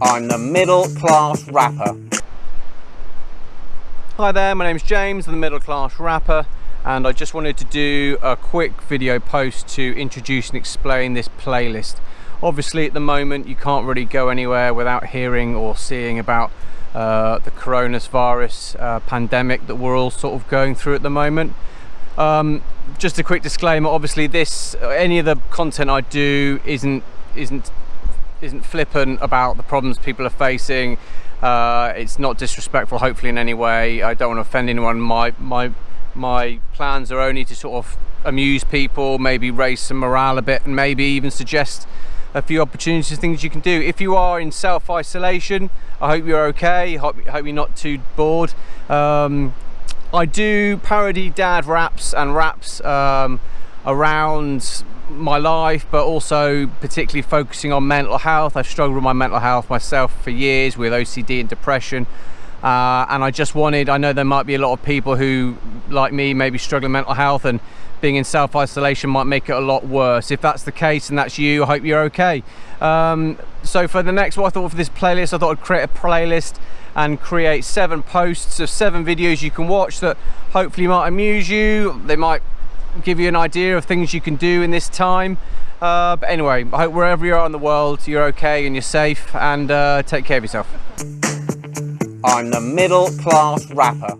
I'm the middle class rapper. Hi there, my name's James, I'm the middle class rapper and I just wanted to do a quick video post to introduce and explain this playlist. Obviously at the moment you can't really go anywhere without hearing or seeing about uh, the coronavirus uh, pandemic that we're all sort of going through at the moment. Um, just a quick disclaimer, obviously this, any of the content I do isn't, isn't, isn't flippant about the problems people are facing. Uh, it's not disrespectful, hopefully in any way. I don't want to offend anyone. My, my, my plans are only to sort of amuse people, maybe raise some morale a bit and maybe even suggest a few opportunities, things you can do. If you are in self-isolation, I hope you're okay. Hope, hope you're not too bored. Um, I do parody dad raps and raps um, around my life, but also particularly focusing on mental health. I've struggled with my mental health myself for years with OCD and depression. Uh, and I just wanted, I know there might be a lot of people who, like me, maybe struggling mental health and being in self-isolation might make it a lot worse. If that's the case and that's you, I hope you're okay. Um, so for the next, what I thought for this playlist, I thought I'd create a playlist and create seven posts of seven videos you can watch that hopefully might amuse you. They might give you an idea of things you can do in this time. Uh, but anyway, I hope wherever you are in the world, you're okay and you're safe and uh, take care of yourself. I'm the middle class rapper.